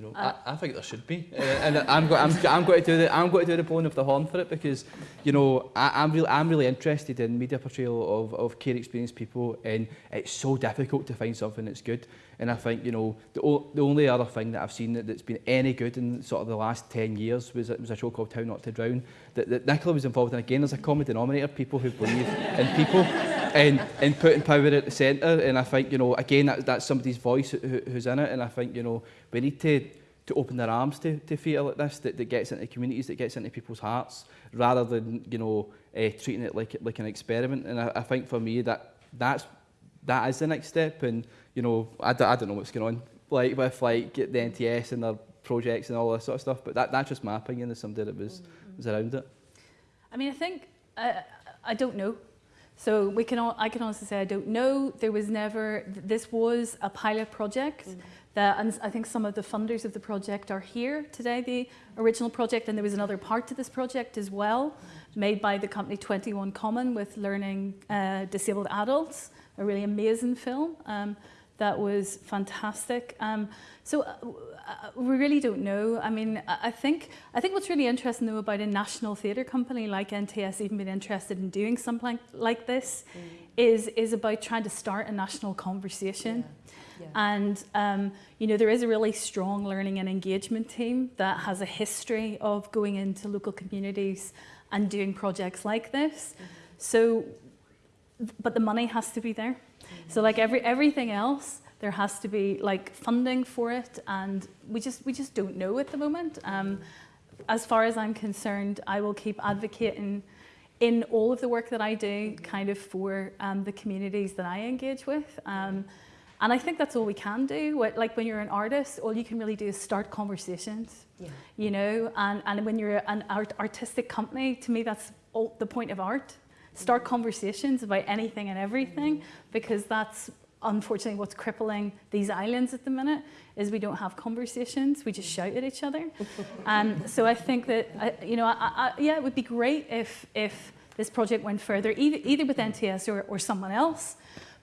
You know, Uh, I, I think there should be, uh, and I'm, go, I'm, I'm going to do the I'm going to do the blowing of the horn for it because, you know, I, I'm really I'm really interested in media portrayal of, of care experienced people, and it's so difficult to find something that's good. And I think you know the o the only other thing that I've seen that, that's been any good in sort of the last ten years was it was a show called How Not to Drown that, that Nicola was involved in. Again, there's a common denominator: people who believe in people. And, and putting power at the centre and I think you know again that, that's somebody's voice who, who's in it and I think you know we need to to open their arms to, to theatre like this that, that gets into communities, that gets into people's hearts, rather than you know uh, treating it like like an experiment. And I, I think for me that that's that is the next step. And you know I, d I don't know what's going on like with like the NTS and their projects and all that sort of stuff. But that that's just my opinion as somebody that was was around it. I mean, I think, uh, I don't know. So we can all, I can honestly say I don't know. There was never, this was a pilot project. That, and I think some of the funders of the project are here today, the original project, and there was another part to this project as well, made by the company 21 Common with learning uh, disabled adults, a really amazing film um, that was fantastic. Um, so uh, uh, we really don't know. I mean, I think I think what's really interesting though about a national theatre company like NTS even being interested in doing something like this is is about trying to start a national conversation. And um, you know, there is a really strong learning and engagement team that has a history of going into local communities and doing projects like this. So, but the money has to be there. So, like every everything else, there has to be like funding for it, and we just we just don't know at the moment. Um, as far as I'm concerned, I will keep advocating in all of the work that I do, kind of for um, the communities that I engage with. Um, and I think that's all we can do. What, like when you're an artist, all you can really do is start conversations, Yeah. you know. And, and when you're an art, artistic company, to me, that's all, the point of art. Start conversations about anything and everything, because that's unfortunately what's crippling these islands at the minute is we don't have conversations. We just shout at each other. and so I think that I, you know, I, I, yeah, it would be great if if this project went further, either, either with NTS or, or someone else.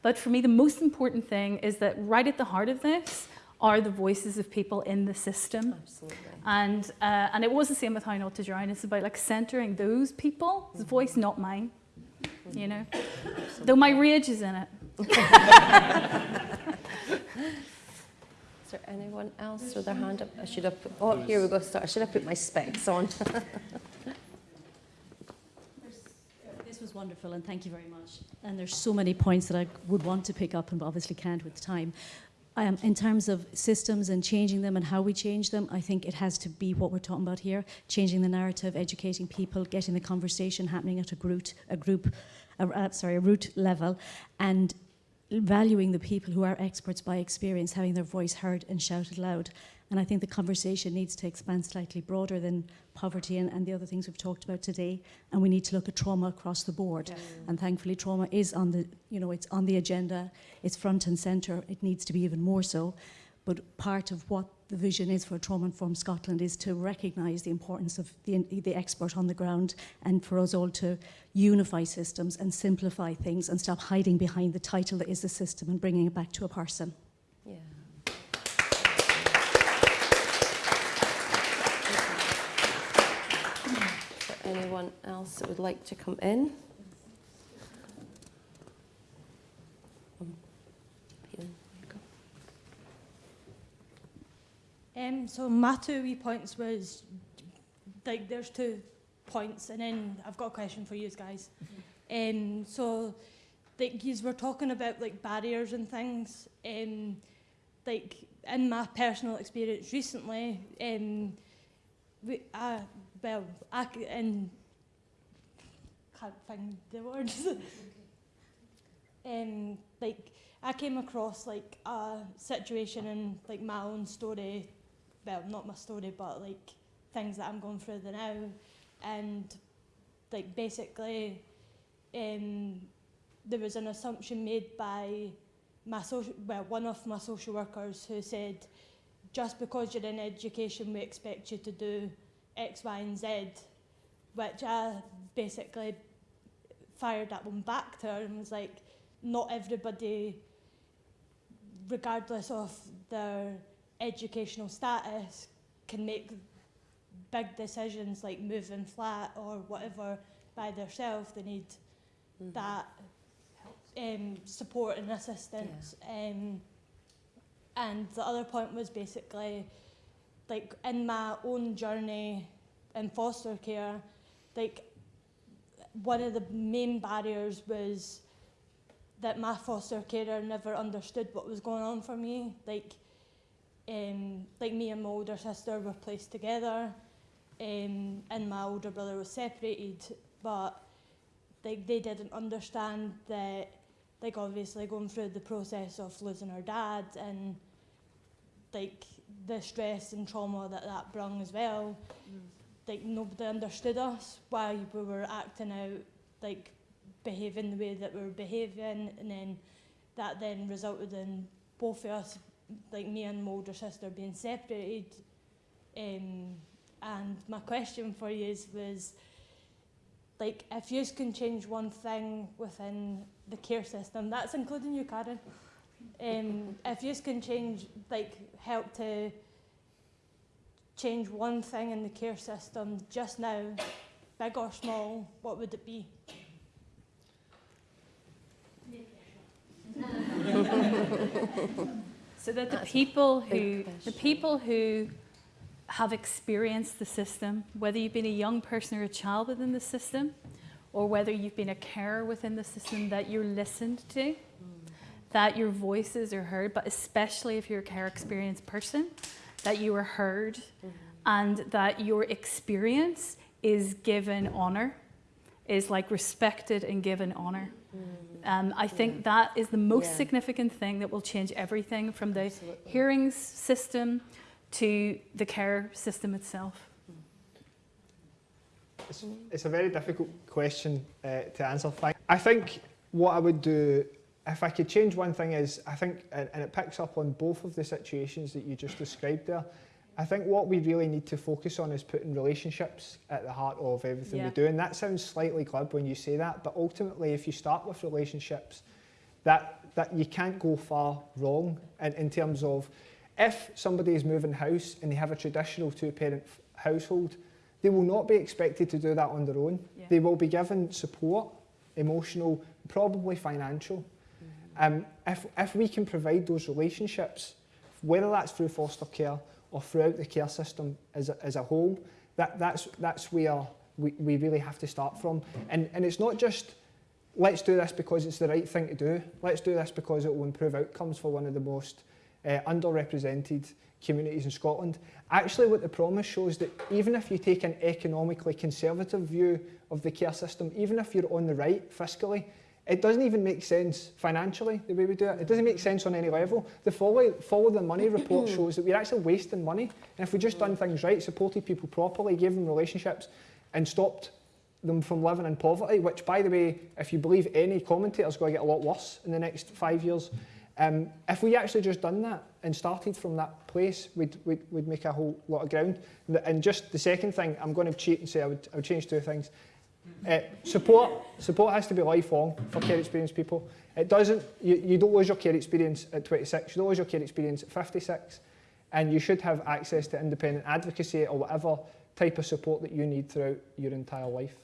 But for me, the most important thing is that right at the heart of this are the voices of people in the system. Absolutely. And, uh, and it was the same with How Not to Drown. It's about like centering those people people's voice, not mine. You know? Though my rage is in it. Is there anyone else with their hand up? I should have put, oh, here we go. Start. I should have put my specs on. This was wonderful, and thank you very much. And there's so many points that I would want to pick up, and obviously can't with time. Um, in terms of systems and changing them and how we change them, I think it has to be what we're talking about here: changing the narrative, educating people, getting the conversation happening at a group, a group, a, uh, sorry, a root level, and valuing the people who are experts by experience, having their voice heard and shouted loud. And I think the conversation needs to expand slightly broader than poverty and, and the other things we've talked about today. And we need to look at trauma across the board. And thankfully, trauma is on the, you know, it's on the agenda. It's front and centre. It needs to be even more so. But part of what the vision is for Trauma Informed Scotland is to recognise the importance of the, the expert on the ground and for us all to unify systems and simplify things and stop hiding behind the title that is the system and bringing it back to a person. yeah. Is there anyone else that would like to come in? Um. Um, so my two wee points was like there's two points, and then I've got a question for you guys. Um, so like you were talking about like barriers and things. Um, like in my personal experience recently, um, we, I, well, I and can't find the words. um, like I came across like a situation in like my own story, well, not my story, but like things that I'm going through the now, and like basically, um, there was an assumption made by my social, well, one of my social workers who said, just because you're in education, we expect you to do X, Y, and Z, which I basically fired that one back to her and was like, not everybody, regardless of their educational status, can make big decisions like moving flat or whatever by themselves. They need Mhm. that um, support and assistance. Um, and the other point was basically like in my own journey in foster care, like one of the main barriers was that my foster carer never understood what was going on for me. Like, um, like me and my older sister were placed together, um, and my older brother was separated. But like they didn't understand that, like obviously going through the process of losing her dad and like the stress and trauma that that brung as well. Like nobody understood us why we were acting out, like behaving the way that we were behaving, and then that then resulted in both of us, like me and my older sister, being separated. Um, and my question for you is was, like, if you can change one thing within the care system, that's including you, Karen. Um, if you can change, like, help to change one thing in the care system just now, big or small, what would it be? So that the That's people who the people who have experienced the system, whether you've been a young person or a child within the system, or whether you've been a carer within the system, that you're listened to, that your voices are heard, but especially if you're a care experienced person, that you are heard and that your experience is given honor, is like respected and given honor. Um, I think that is the most Yeah. significant thing that will change everything from the Absolutely. hearings system to the care system itself. It's, it's a very difficult question uh, to answer. I think what I would do, if I could change one thing, is I think, and, and it picks up on both of the situations that you just described there. I think what we really need to focus on is putting relationships at the heart of everything Yeah. we do. And that sounds slightly glib when you say that, but ultimately, if you start with relationships, that, that you can't go far wrong in, in terms of if somebody is moving house and they have a traditional two-parent household, they will not be expected to do that on their own. Yeah. They will be given support, emotional, probably financial. Um, if, if we can provide those relationships, whether that's through foster care or throughout the care system as a, as a whole, that, that's, that's where we, we really have to start from. And, and it's not just let's do this because it's the right thing to do. Let's do this because it will improve outcomes for one of the most uh, underrepresented communities in Scotland. Actually, what the promise shows that even if you take an economically conservative view of the care system, even if you're on the right fiscally, it doesn't even make sense financially the way we do it. It doesn't make sense on any level. The follow, follow the money report shows that we're actually wasting money. And if we just done things right, supported people properly, gave them relationships, and stopped them from living in poverty, which, by the way, if you believe any commentator, is going to get a lot worse in the next five years. Um, if we actually just done that and started from that place, we'd, we'd, we'd make a whole lot of ground. And just the second thing, I'm going to cheat and say I would, I would change two things. Uh, support, support has to be lifelong for care experienced people. It doesn't, you, you don't lose your care experience at 26, you don't lose your care experience at 56, and you should have access to independent advocacy or whatever type of support that you need throughout your entire life.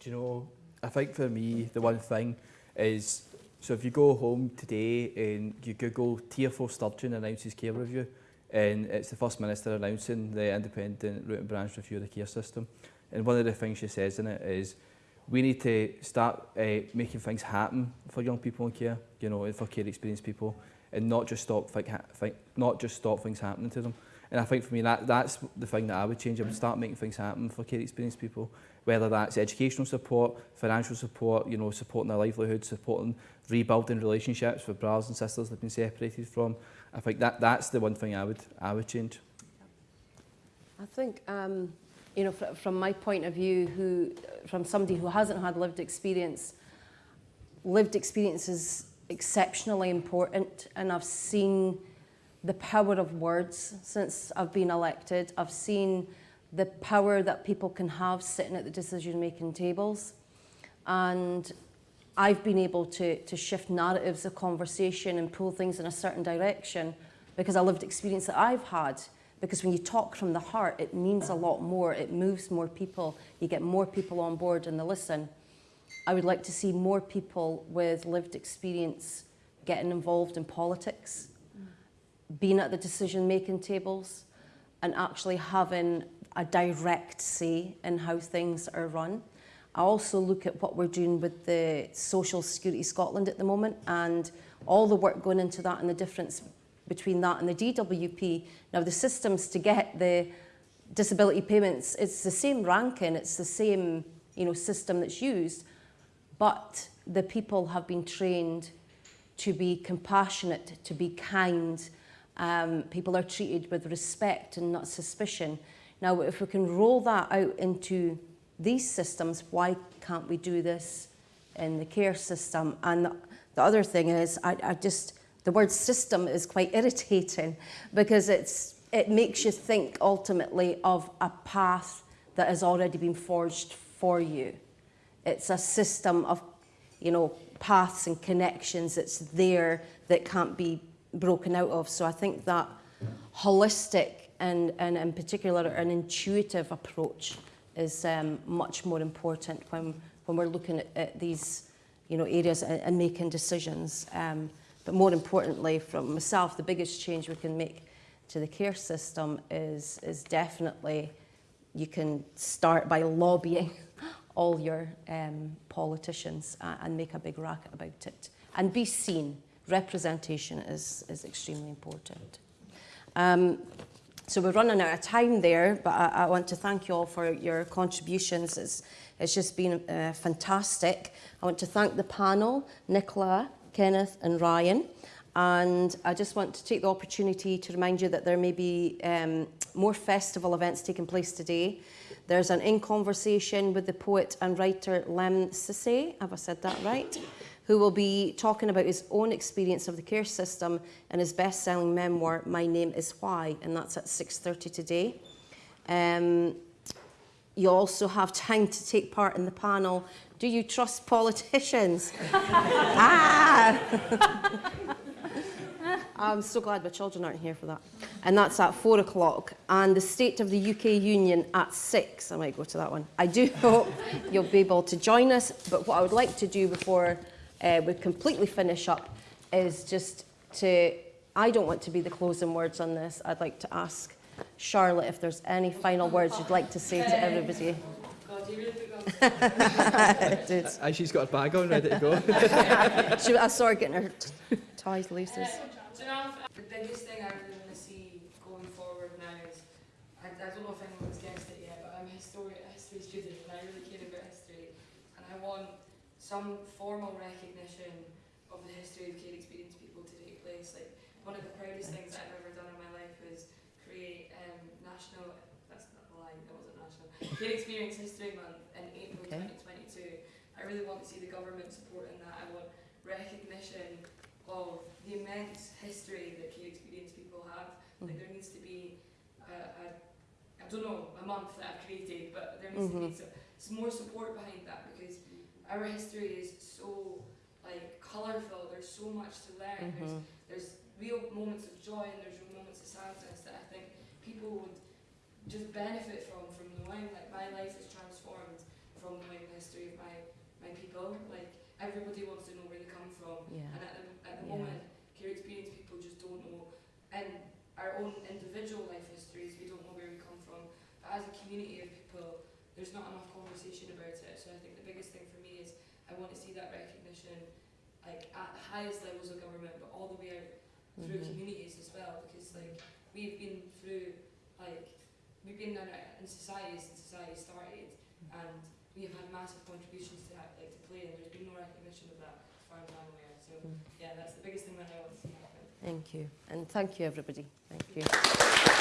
Do you know, I think for me, the one thing is, so if you go home today and you Google Tier 4 Sturgeon announces care review, and it's the First Minister announcing the independent root and branch review of the care system. And one of the things she says in it is, we need to start uh, making things happen for young people in care, you know, and for care experienced people, and not just stop think, think, not just stop things happening to them. And I think for me that that's the thing that I would change. I would start making things happen for care experienced people, whether that's educational support, financial support, you know, supporting their livelihood, supporting rebuilding relationships with brothers and sisters they've been separated from. I think that that's the one thing I would I would change. I think, um, you know, fr from my point of view, who, from somebody who hasn't had lived experience, lived experience is exceptionally important, and I've seen the power of words since I've been elected. I've seen the power that people can have sitting at the decision-making tables, and I've been able to, to shift narratives of conversation and pull things in a certain direction because I lived experience that I've had. Because when you talk from the heart, it means a lot more. It moves more people. You get more people on board and they listen. I would like to see more people with lived experience getting involved in politics, being at the decision-making tables, and actually having a direct say in how things are run. I also look at what we're doing with the Social Security Scotland at the moment and all the work going into that and the difference between that and the DWP. Now the systems to get the disability payments, it's the same ranking, it's the same you know, system that's used, but the people have been trained to be compassionate, to be kind. Um, people are treated with respect and not suspicion. Now, if we can roll that out into these systems, why can't we do this in the care system? And the, the other thing is, I, I just, the word system is quite irritating because it's, it makes you think ultimately of a path that has already been forged for you. It's a system of, you know, paths and connections that's there that can't be broken out of. So I think that holistic and, and in particular an intuitive approach is um, much more important when, when we're looking at, at these you know, areas and, and making decisions. Um, but more importantly, from myself, the biggest change we can make to the care system is, is definitely you can start by lobbying all your um, politicians uh, and make a big racket about it. And be seen. Representation is, is extremely important. Um, so we're running out of time there, but I, I want to thank you all for your contributions. It's, it's just been uh, fantastic. I want to thank the panel, Nicola, Kenneth and Ryan. And I just want to take the opportunity to remind you that there may be um, more festival events taking place today. There's an in conversation with the poet and writer Lemn Sissay, have I said that right? who will be talking about his own experience of the care system in his best-selling memoir, My Name is Why, and that's at 6.30 today. Um, you also have time to take part in the panel, Do You Trust Politicians? ah! I'm so glad my children aren't here for that. And that's at four o'clock. And the State of the UK Union at six. I might go to that one. I do hope you'll be able to join us. But what I would like to do before uh, we completely finish up is just to, I don't want to be the closing words on this. I'd like to ask Charlotte if there's any final words you'd like to say to everybody. God, you really put Did. Uh, she's got a bag on ready to go. She, I saw her getting her t- ties laces. Do you the biggest thing I really want to see going forward now is, I, I don't know if anyone's guessed it yet, but I'm a history, a history student and I really care about history. And I want some formal recognition of the history of care experienced people to take place. Like, one of the proudest things that I've ever done in my life was create um, national, that's not a lie, that wasn't Care Experience History Month in April Okay. 2022. I really want to see the government supporting that. I want recognition of the immense history that care experienced people have. Like mm. there needs to be a, a I don't know, a month that I've created, but there needs to be mm-hmm. so, some more support behind that because our history is so like colourful. There's so much to learn. There's mm-hmm. there's real moments of joy and there's real moments of sadness that I think people would just benefit from from knowing. Like my life is transformed from knowing the history of my my people. Like everybody wants to know where they come from, Yeah. and at the at the Yeah. moment, care experienced people just don't know. And our own individual life histories, we don't know where we come from. But as a community of people, there's not enough conversation about it. So I think the biggest thing for me is I want to see that recognition, like at the highest levels of government, but all the way out through Mhm. communities as well, because like we've been through, like we've been in, society since society started, and we have had massive contributions to that, like to play, and there's been no recognition of that as far as I'm aware. So Mm. yeah, that's the biggest thing that I want to see happen. Thank you. And thank you, everybody. Thank you.